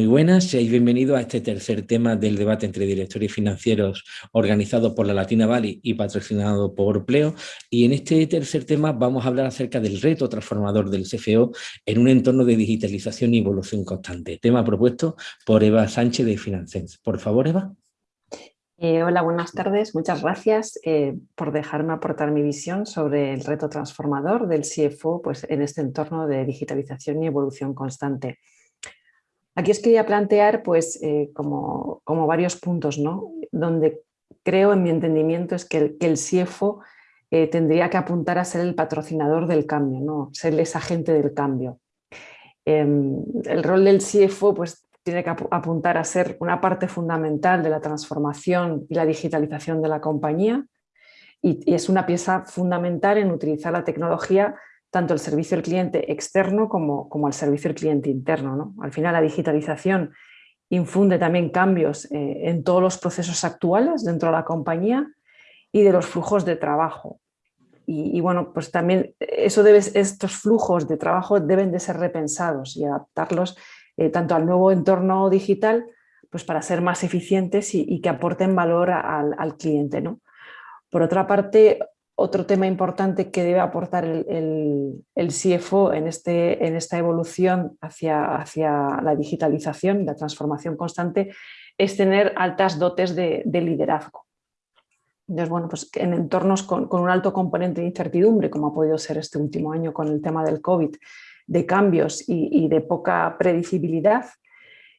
Muy buenas, seáis bienvenidos a este tercer tema del debate entre directores financieros organizado por la Latina Valley y patrocinado por Pleo. Y en este tercer tema vamos a hablar acerca del reto transformador del CFO en un entorno de digitalización y evolución constante. Tema propuesto por Eva Sánchez de Financens. Por favor, Eva. Eh, hola, buenas tardes. Muchas gracias eh, por dejarme aportar mi visión sobre el reto transformador del CFO pues, en este entorno de digitalización y evolución constante. Aquí os quería plantear pues, eh, como, varios puntos, ¿no? donde creo en mi entendimiento es que el, que CIEFO eh, tendría que apuntar a ser el patrocinador del cambio, ¿no? ser ese agente del cambio. Em, el rol del CIEFO pues, tiene que apuntar a ser una parte fundamental de la transformación y la digitalización de la compañía y, y es una pieza fundamental en utilizar la tecnología tanto el servicio al cliente externo como, como el servicio al cliente interno. ¿no? Al final la digitalización infunde también cambios eh, en todos los procesos actuales dentro de la compañía y de los flujos de trabajo. Y, bueno, pues también eso debe, estos flujos de trabajo deben de ser repensados y adaptarlos eh, tanto al nuevo entorno digital pues para ser más eficientes y, que aporten valor al, al cliente. ¿no? Por otra parte, otro tema importante que debe aportar el, CFO en, este, en, esta evolución hacia, la digitalización, la transformación constante, es tener altas dotes de, liderazgo. Entonces, bueno, pues en entornos con, un alto componente de incertidumbre, como ha podido ser este último año con el tema del COVID, de cambios y de poca predecibilidad,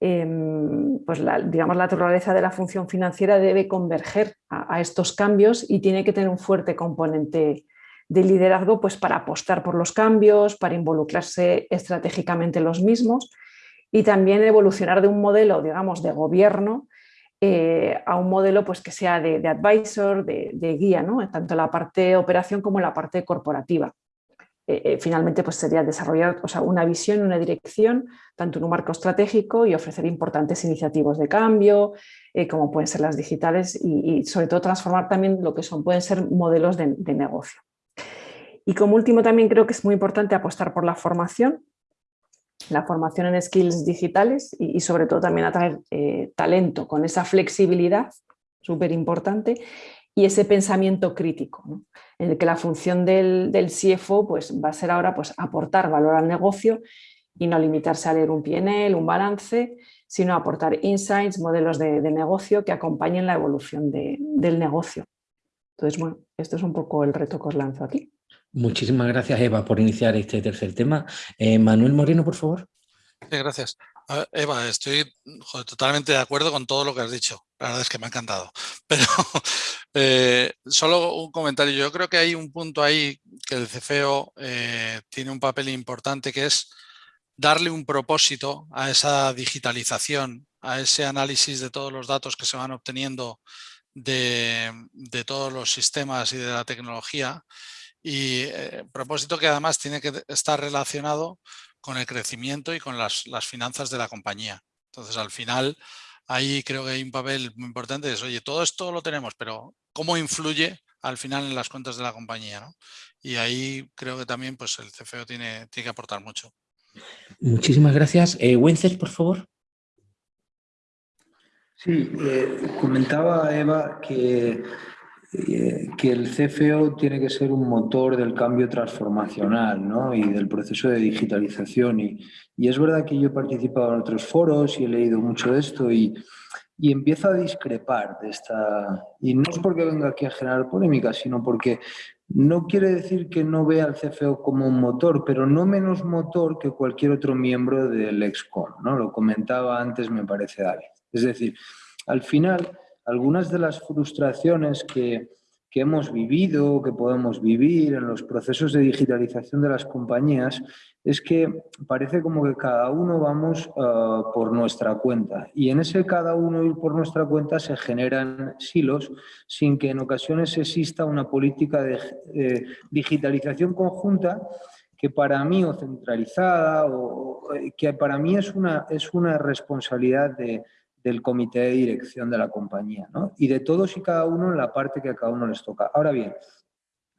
Em, pues la, digamos, la naturaleza de la función financiera debe converger a, estos cambios y tiene que tener un fuerte componente de liderazgo pues, para apostar por los cambios, para involucrarse estratégicamente en los mismos y también evolucionar de un modelo digamos, de gobierno eh, a un modelo pues, que sea de, advisor, de, de guía, ¿no? tanto la parte de operación como la parte corporativa. Eh, eh, finalmente pues sería desarrollar o sea, una visión, una dirección, tanto en un marco estratégico y ofrecer importantes iniciativas de cambio, eh, como pueden ser las digitales y, sobre todo transformar también lo que son, pueden ser modelos de, negocio. Y como último también creo que es muy importante apostar por la formación, la formación en skills digitales y, sobre todo también atraer talento con esa flexibilidad súper importante y ese pensamiento crítico, en el que la función del, del, CFO pues, va a ser ahora pues, aportar valor al negocio y no limitarse a leer un PNL, un balance, sino aportar insights, modelos de, negocio que acompañen la evolución del negocio. Entonces, bueno, esto es un poco el reto que os lanzo aquí. Muchísimas gracias, Eva, por iniciar este tercer tema. Eh, Manuel Moreno, por favor. Sí, gracias. Eva, estoy totalmente de acuerdo con todo lo que has dicho. La verdad es que me ha encantado. Pero eh, solo un comentario. Yo creo que hay un punto ahí que el CFO eh, tiene un papel importante que es darle un propósito a esa digitalización, a ese análisis de todos los datos que se van obteniendo de, todos los sistemas y de la tecnología y eh, propósito que además tiene que estar relacionado con el crecimiento y con las, finanzas de la compañía. Entonces, al final, ahí creo que hay un papel muy importante. Es, oye, todo esto lo tenemos, pero ¿cómo influye al final en las cuentas de la compañía? Y ahí creo que también pues, el CFO tiene, tiene que aportar mucho. Muchísimas gracias. Eh, por favor. Sí, eh, comentaba Eva que eh, que el CFO tiene que ser un motor del cambio transformacional ¿no? y del proceso de digitalización. Y, y, es verdad que yo he participado en otros foros y he leído mucho de esto y, y empiezo a discrepar de esta... Y no es porque venga aquí a generar polémica, sino porque no quiere decir que no vea al CFO como un motor, pero no menos motor que cualquier otro miembro del EXCOM. ¿no? Lo comentaba antes, me parece, David. Es decir, al final algunas de las frustraciones que, hemos vivido, que podemos vivir en los procesos de digitalización de las compañías, es que parece como que cada uno vamos ah, por nuestra cuenta. Y en ese cada uno ir por nuestra cuenta se generan silos sin que en ocasiones exista una política de digitalización conjunta que para mí o centralizada o que para mí es una, es una responsabilidad de, del comité de dirección de la compañía, ¿no? Y de todos y cada uno en la parte que a cada uno les toca. Ahora bien,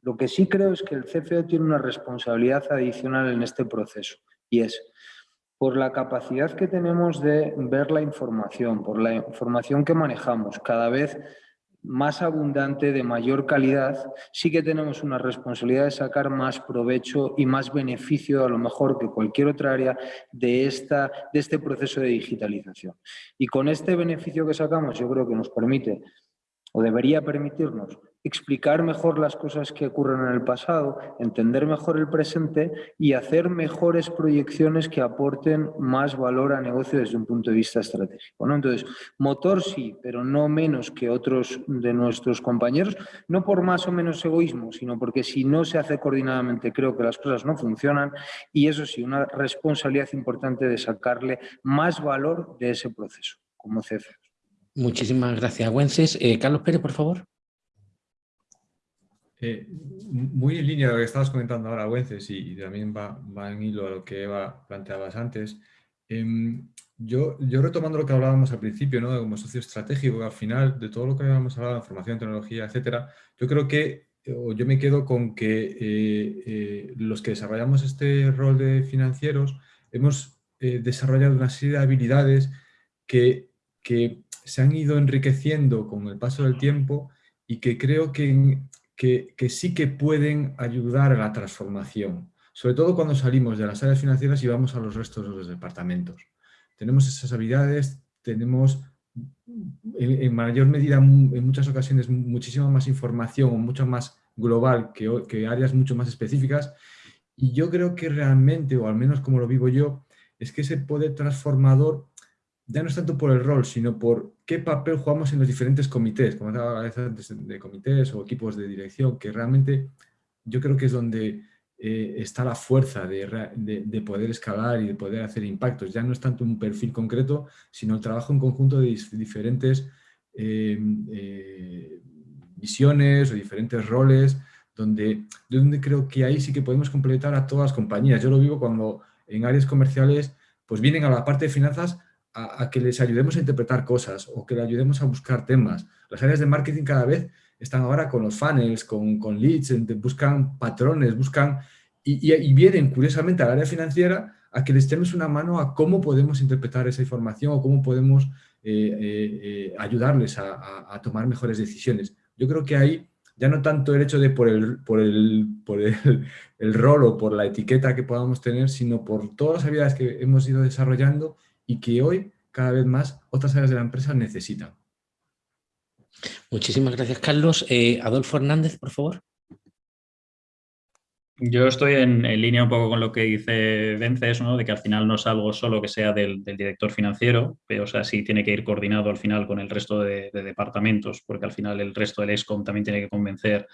lo que sí creo es que el CFO tiene una responsabilidad adicional en este proceso y es por la capacidad que tenemos de ver la información, por la información que manejamos, cada vez más abundante, de mayor calidad, sí que tenemos una responsabilidad de sacar más provecho y más beneficio, a lo mejor que cualquier otra área, de, esta, de este proceso de digitalización. Y con este beneficio que sacamos, yo creo que nos permite, o debería permitirnos, explicar mejor las cosas que ocurren en el pasado, entender mejor el presente y hacer mejores proyecciones que aporten más valor a negocio desde un punto de vista estratégico. Entonces, motor sí, pero no menos que otros de nuestros compañeros, no por más o menos egoísmo, sino porque si no se hace coordinadamente creo que las cosas no funcionan y eso sí, una responsabilidad importante de sacarle más valor de ese proceso como CFO. Muchísimas gracias, Wences. Eh, Carlos Pérez, por favor. Eh, muy en línea de lo que estabas comentando ahora, Wences, y, también va, en hilo a lo que Eva planteabas antes. Em, yo, yo retomando lo que hablábamos al principio, ¿no? como socio estratégico, al final de todo lo que habíamos hablado, información, tecnología, etcétera, yo creo que, o yo me quedo con que eh, eh, los que desarrollamos este rol de financieros hemos desarrollado una serie de habilidades que, que se han ido enriqueciendo con el paso del tiempo y que creo que sí que pueden ayudar a la transformación, sobre todo cuando salimos de las áreas financieras y vamos a los restos de los departamentos. Tenemos esas habilidades, tenemos en, mayor medida, en muchas ocasiones, muchísima más información o mucho más global que áreas mucho más específicas y yo creo que realmente, o al menos como lo vivo yo, es que ese poder transformador ya no es tanto por el rol, sino por qué papel jugamos en los diferentes comités, como estaba antes de comités o equipos de dirección, que realmente yo creo que es donde eh, está la fuerza de, poder escalar y de poder hacer impactos. Ya no es tanto un perfil concreto, sino el trabajo en conjunto de diferentes eh, eh, visiones o diferentes roles, donde, donde creo que ahí sí que podemos completar a todas las compañías. Yo lo vivo cuando en áreas comerciales pues vienen a la parte de finanzas a, que les ayudemos a interpretar cosas o que les ayudemos a buscar temas. Las áreas de marketing cada vez están ahora con los funnels, con, con leads, buscan patrones, buscan y, vienen curiosamente al área financiera a que les echemos una mano a cómo podemos interpretar esa información o cómo podemos eh, eh, eh, ayudarles a, tomar mejores decisiones. Yo creo que ahí ya no tanto el hecho de por el, por el, por el rol o por la etiqueta que podamos tener, sino por todas las habilidades que hemos ido desarrollando y que hoy cada vez más otras áreas de la empresa necesitan. Muchísimas gracias, Carlos. Eh, Adolfo Hernández, por favor. Yo estoy en, línea un poco con lo que dice Vences, ¿no? de que al final no es algo solo que sea del, director financiero, pero o sea, sí tiene que ir coordinado al final con el resto de, de, departamentos, porque al final el resto del ESCOM también tiene que convencer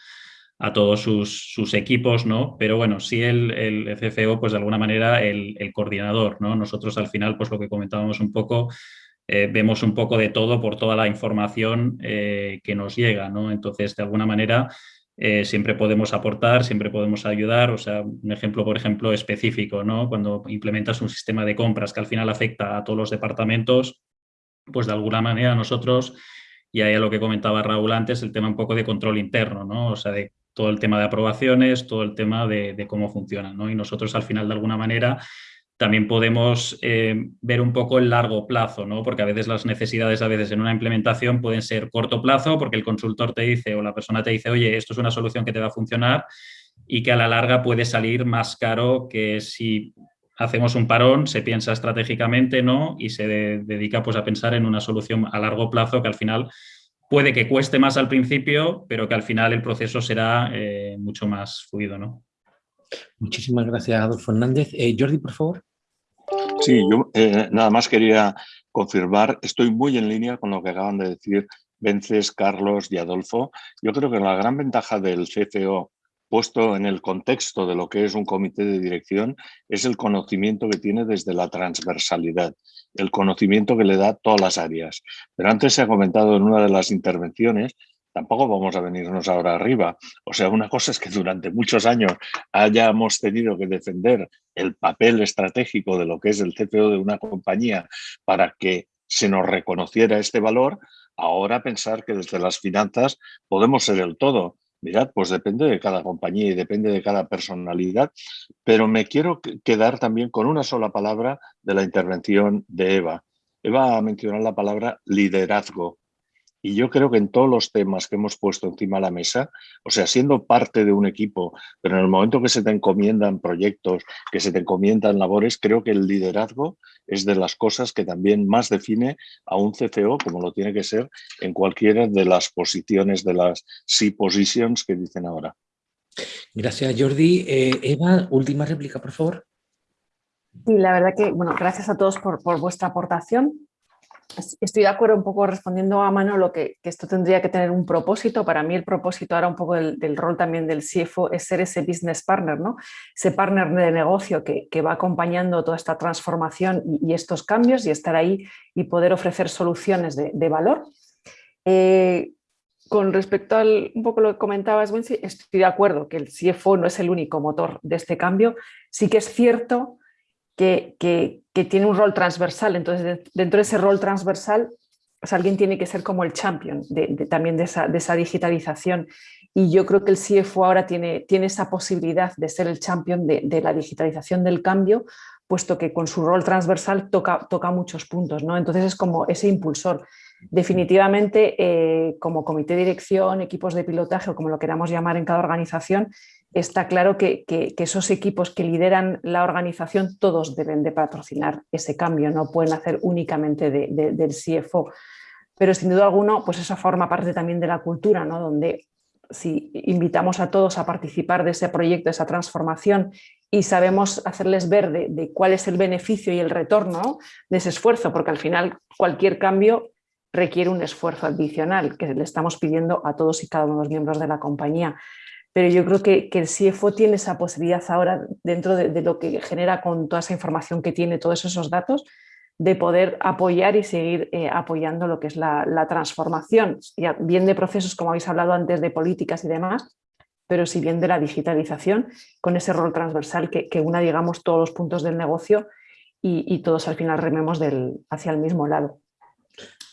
a todos sus, equipos, ¿no? Pero bueno, sí el, el CFO, pues de alguna manera el, coordinador, ¿no? Nosotros al final, pues lo que comentábamos un poco, eh, vemos un poco de todo por toda la información eh, que nos llega, ¿no? Entonces, de alguna manera, eh, siempre podemos aportar, siempre podemos ayudar. O sea, un ejemplo, por ejemplo, específico, ¿no? Cuando implementas un sistema de compras que al final afecta a todos los departamentos, pues de alguna manera nosotros, y ahí a lo que comentaba Raúl antes, el tema un poco de control interno, ¿no? O sea, de todo el tema de aprobaciones, todo el tema de, cómo funciona. ¿no? Y nosotros al final, de alguna manera, también podemos eh, ver un poco el largo plazo, ¿no? porque a veces las necesidades a veces en una implementación pueden ser corto plazo porque el consultor te dice o la persona te dice, oye, esto es una solución que te va a funcionar y que a la larga puede salir más caro que si hacemos un parón, se piensa estratégicamente ¿no? y se dedica pues, a pensar en una solución a largo plazo que al final puede que cueste más al principio, pero que al final el proceso será eh, mucho más fluido. ¿no? Muchísimas gracias, Adolfo Hernández. Eh, Jordi, por favor. Sí, yo eh, nada más quería confirmar, estoy muy en línea con lo que acaban de decir Vences, Carlos y Adolfo. Yo creo que la gran ventaja del CFO puesto en el contexto de lo que es un comité de dirección, es el conocimiento que tiene desde la transversalidad, el conocimiento que le da todas las áreas. Pero antes se ha comentado en una de las intervenciones, tampoco vamos a venirnos ahora arriba. O sea, una cosa es que durante muchos años hayamos tenido que defender el papel estratégico de lo que es el CPO de una compañía para que se nos reconociera este valor, ahora pensar que desde las finanzas podemos ser el todo mirad, pues depende de cada compañía y depende de cada personalidad, pero me quiero quedar también con una sola palabra de la intervención de Eva. Eva ha mencionado la palabra liderazgo. Y yo creo que en todos los temas que hemos puesto encima de la mesa, o sea, siendo parte de un equipo, pero en el momento que se te encomiendan proyectos, que se te encomiendan labores, creo que el liderazgo es de las cosas que también más define a un CFO, como lo tiene que ser en cualquiera de las posiciones de las C positions que dicen ahora. Gracias, Jordi. Eh, Eva, última réplica, por favor. Sí, la verdad que, bueno, gracias a todos por, por vuestra aportación. Estoy de acuerdo un poco respondiendo a mano lo que, esto tendría que tener un propósito. Para mí el propósito ahora un poco del, rol también del CFO es ser ese business partner, ¿no? ese partner de negocio que, va acompañando toda esta transformación y, estos cambios y estar ahí y poder ofrecer soluciones de, valor. Eh, con respecto al un poco lo que comentabas, Wensi, estoy de acuerdo que el CFO no es el único motor de este cambio. Sí que es cierto que, tiene un rol transversal. Entonces, dentro de ese rol transversal, pues alguien tiene que ser como el champion también de esa, digitalización. Y yo creo que el CFO ahora tiene, tiene esa posibilidad de ser el champion de, la digitalización del cambio, puesto que con su rol transversal toca, toca muchos puntos. ¿no? Entonces es como ese impulsor. Definitivamente, eh, como comité de dirección, equipos de pilotaje o como lo queramos llamar en cada organización, está claro que, esos equipos que lideran la organización todos deben de patrocinar ese cambio, no pueden hacer únicamente del CFO. Pero sin duda alguna, pues eso forma parte también de la cultura, ¿no? donde si invitamos a todos a participar de ese proyecto, de esa transformación y sabemos hacerles ver de, cuál es el beneficio y el retorno de ese esfuerzo, porque al final cualquier cambio requiere un esfuerzo adicional que le estamos pidiendo a todos y cada uno de los miembros de la compañía pero yo creo que, el CFO tiene esa posibilidad ahora, dentro de, lo que genera con toda esa información que tiene, todos esos datos, de poder apoyar y seguir eh, apoyando lo que es la, transformación, bien de procesos, como habéis hablado antes, de políticas y demás, pero si bien de la digitalización, con ese rol transversal que, una, digamos, todos los puntos del negocio y, todos al final rememos del, hacia el mismo lado.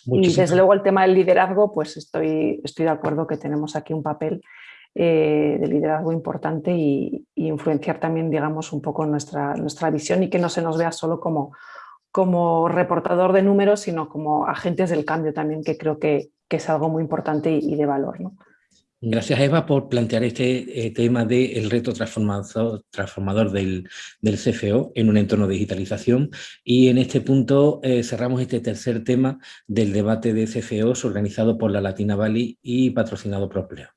Y desde luego el tema del liderazgo, pues estoy, estoy de acuerdo que tenemos aquí un papel eh, de liderazgo importante y, influenciar también, digamos, un poco nuestra, nuestra visión y que no se nos vea solo como, como reportador de números, sino como agentes del cambio también, que creo que, es algo muy importante y, de valor. ¿no? Gracias Eva por plantear este eh, tema del reto transformador, transformador del, CFO en un entorno de digitalización y en este punto eh, cerramos este tercer tema del debate de CFOs organizado por la Latina Valley y patrocinado por Pleo.